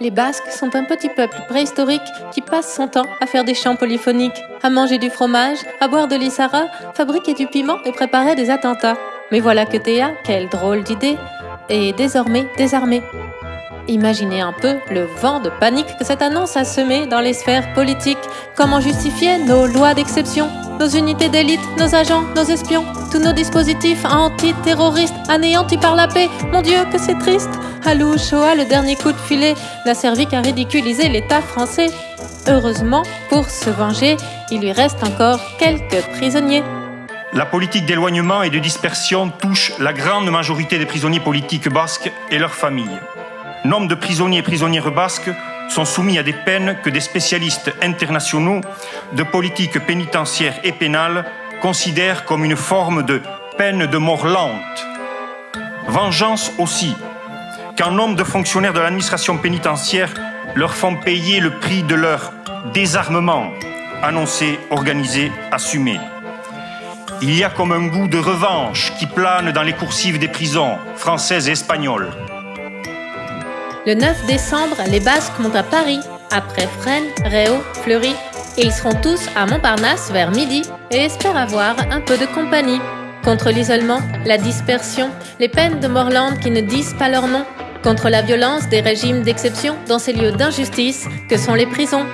Les Basques sont un petit peuple préhistorique qui passe son temps à faire des chants polyphoniques, à manger du fromage, à boire de l'issara, fabriquer du piment et préparer des attentats. Mais voilà que Théa, quelle drôle d'idée, est désormais désarmée. Imaginez un peu le vent de panique que cette annonce a semé dans les sphères politiques. Comment justifier nos lois d'exception, nos unités d'élite, nos agents, nos espions, tous nos dispositifs antiterroristes anéantis par la paix? Mon Dieu, que c'est triste Alou Shoah, le dernier coup de filet, n'a servi qu'à ridiculiser l'État français. Heureusement, pour se venger, il lui reste encore quelques prisonniers. La politique d'éloignement et de dispersion touche la grande majorité des prisonniers politiques basques et leurs familles. Nombre de prisonniers et prisonnières basques sont soumis à des peines que des spécialistes internationaux de politique pénitentiaire et pénale considèrent comme une forme de peine de mort lente. Vengeance aussi, qu'un nombre de fonctionnaires de l'administration pénitentiaire leur font payer le prix de leur désarmement, annoncé, organisé, assumé. Il y a comme un goût de revanche qui plane dans les coursives des prisons françaises et espagnoles. Le 9 décembre, les Basques montent à Paris, après Fresnes, Réau, Fleury, et ils seront tous à Montparnasse vers midi et espèrent avoir un peu de compagnie. Contre l'isolement, la dispersion, les peines de Morland qui ne disent pas leur nom, contre la violence des régimes d'exception dans ces lieux d'injustice que sont les prisons.